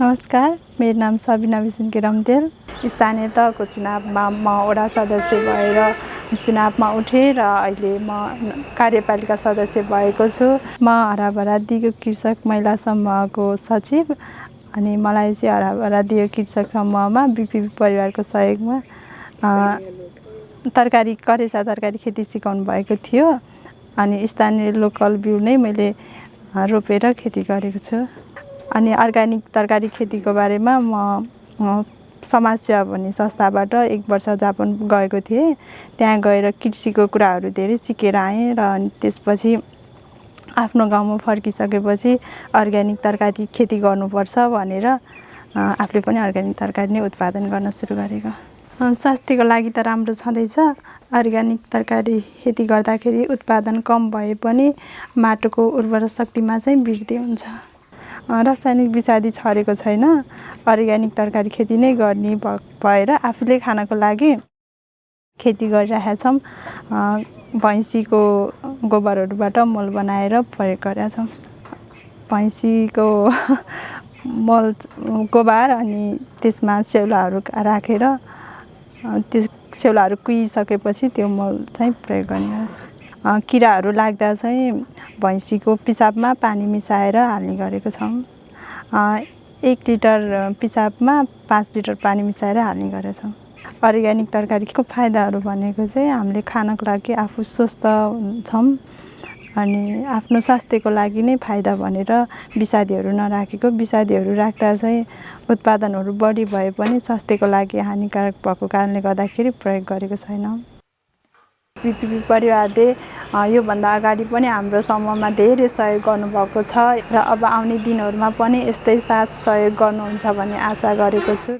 नमस्कार मेरो नाम सबिना बिसुन्के रम्तेल स्थानीय तहको चुनावमा म वडा सदस्य भएर चुनावमा उठेँ र अहिले म कार्यपालिका सदस्य भएको छु। म हराभरा दिगो कृषक महिला समूहको सचिव अनि मलाई चाहिँ हराभरा दिगो कृषक समूहमा बिपी परिवारको सहयोगमा तरकारी करेसा तरकारी खेती सिकाउनु भएको थियो अनि स्थानीय लोकल बिउ नै मैले रोपेर खेती गरेको छु। अनि अर्ग्यानिक तरकारी खेतीको बारेमा म समाजसेवा भन्ने संस्थाबाट एक वर्ष जापान गएको थिएँ। त्यहाँ गएर कृषिको कुराहरू धेरै सिकेर आएँ र अनि त्यसपछि आफ्नो गाउँमा फर्किसकेपछि अर्ग्यानिक तरकारी खेती गर्नुपर्छ भनेर आफूले पनि अर्ग्यानिक तरकारी नै उत्पादन गर्न सुरु गरेको। स्वास्थ्यको लागि त राम्रो छँदैछ। अर्ग्यानिक तरकारी खेती गर्दाखेरि उत्पादन कम भए पनि माटोको उर्वरा शक्तिमा चाहिँ वृद्धि हुन्छ। रासायनिक विषादी छरेको छैन। अर्ग्यानिक तरकारी खेती नै गर्ने भएर आफूले खानको लागि खेती गरिरहेका छौँ भैँसीको गोबरहरूबाट मल बनाएर प्रयोग गरेका छौँ भैँसीको मल गोबर अनि त्यसमा स्याउलाहरू राखेर त्यो स्याउलाहरू कुहिसकेपछि त्यो मल चाहिँ प्रयोग गर्ने किराहरू लाग्दा चाहिँ भैँसीको पिसाबमा पानी मिसाएर हाल्ने गरेको छौँ। एक लिटर पिसाबमा पाँच लिटर पानी मिसाएर हाल्ने गरेका छौँ अर्ग्यानिक तरकारीको फाइदाहरू भनेको चाहिँ हामीले खानको लागि आफू स्वस्थ हुन्छौँ अनि आफ्नो स्वास्थ्यको लागि नै फाइदा भनेर विषादीहरू नराखेको विषादीहरू राख्दा चाहिँ उत्पादनहरू बढी भए पनि स्वास्थ्यको लागि हानिकारक भएको कारणले गर्दाखेरि प्रयोग गरेको छैनौँ। बिपिपी परिवारले योभन्दा अगाडि पनि हाम्रो समूहमा धेरै सहयोग गर्नुभएको छ र अब आउने दिनहरूमा पनि यस्तै साथ सहयोग गर्नुहुन्छ भन्ने आशा गरेको छु।